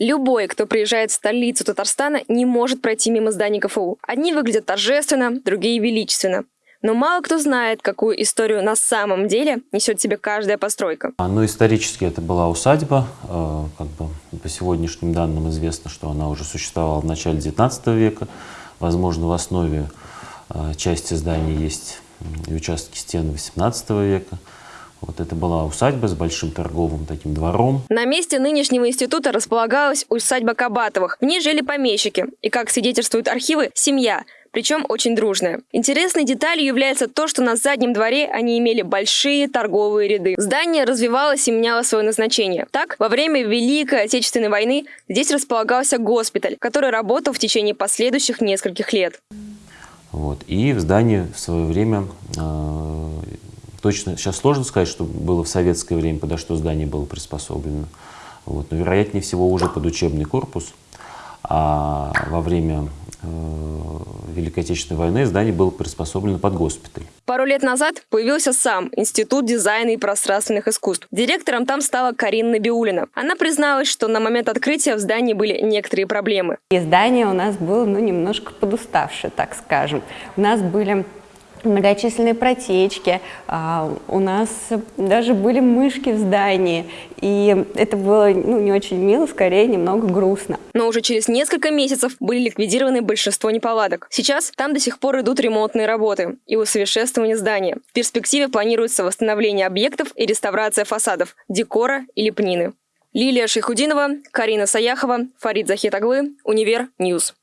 Любой, кто приезжает в столицу Татарстана, не может пройти мимо зданий КФУ. Одни выглядят торжественно, другие величественно. Но мало кто знает, какую историю на самом деле несет себе каждая постройка. Ну, исторически это была усадьба. э, Как бы по сегодняшним данным известно, что она уже существовала в начале XIX века. Возможно, в основе э, части здания есть и участки стен XVIII века. Вот это была усадьба с большим торговым таким двором. На месте нынешнего института располагалась усадьба Кабатовых. В ней жили помещики. И, как свидетельствуют архивы, семья. Причем очень дружная. Интересной деталью является то, что на заднем дворе они имели большие торговые ряды. Здание развивалось и меняло свое назначение. Так, во время Великой Отечественной войны здесь располагался госпиталь, который работал в течение последующих нескольких лет. Вот. И в здании в свое время, э, точно сейчас сложно сказать, что было в советское время, подо что здание было приспособлено. Вот. Но вероятнее всего уже под учебный корпус. А во время э, Великой Отечественной войны здание было приспособлено под госпиталь. Пару лет назад появился сам Институт дизайна и пространственных искусств. Директором там стала Карина Набиулина. Она призналась, что на момент открытия в здании были некоторые проблемы. И здание у нас было, ну, немножко подуставшее, так скажем. У нас были многочисленные протечки, а, у нас даже были мышки в здании, и это было ну, не очень мило, скорее немного грустно. Но уже через несколько месяцев были ликвидированы большинство неполадок. Сейчас там до сих пор идут ремонтные работы и усовершенствование здания. В перспективе планируется восстановление объектов и реставрация фасадов, декора и лепнины. Лилия Шейхудинова, Карина Саяхова, Фарид Захитаглы, Универ News.